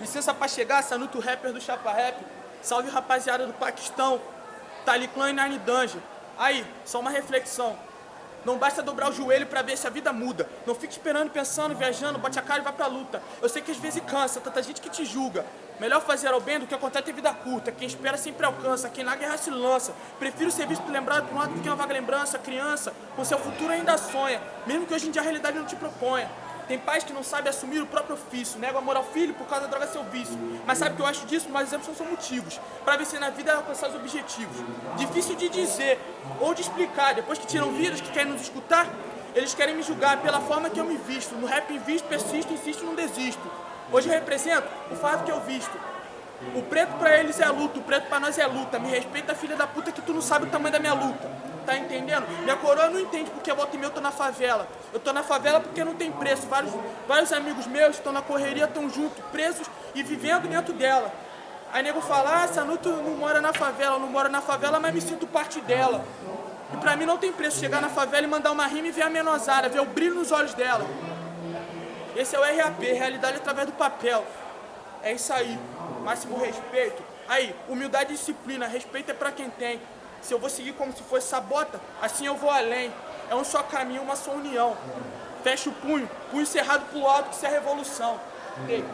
Licença pra chegar, Sanuto Rapper do Chapa Rap. Salve rapaziada do Paquistão, Taliclan e Nine Dungeon. Aí, só uma reflexão. Não basta dobrar o joelho pra ver se a vida muda. Não fique esperando, pensando, viajando, bote a cara e vai pra luta. Eu sei que às vezes cansa, tanta gente que te julga. Melhor fazer ao bem do que acontecer ter vida curta. Quem espera sempre alcança, quem na guerra se lança. Prefiro ser visto lembrado por um ato do que uma vaga lembrança. Criança, com seu futuro ainda sonha, mesmo que hoje em dia a realidade não te proponha. Tem pais que não sabem assumir o próprio ofício, negam amor ao filho por causa da droga seu vício. Mas sabe o que eu acho disso? Mas exemplos não são motivos. Para vencer na vida alcançar os objetivos. Difícil de dizer ou de explicar. Depois que tiram vidas, que querem nos escutar, eles querem me julgar pela forma que eu me visto. No rap invisto, persisto, insisto, não desisto. Hoje eu represento o fato que eu visto. O preto pra eles é luto, o preto pra nós é luta. Me respeita, filha da puta, que tu não sabe o tamanho da minha luta tá entendendo? Minha coroa não entende porque volta e meia eu tô na favela. Eu tô na favela porque não tem preço. Vários, vários amigos meus estão na correria, estão juntos, presos e vivendo dentro dela. Aí nego fala, ah, Sanuto não mora na favela, não mora na favela, mas me sinto parte dela. E pra mim não tem preço chegar na favela e mandar uma rima e ver a menosara, ver o brilho nos olhos dela. Esse é o RAP, realidade através do papel. É isso aí, máximo respeito. Aí, humildade e disciplina, respeito é pra quem tem. Se eu vou seguir como se fosse sabota, assim eu vou além. É um só caminho, uma só união. Fecha o punho, punho cerrado pro alto, que isso é revolução. Ei.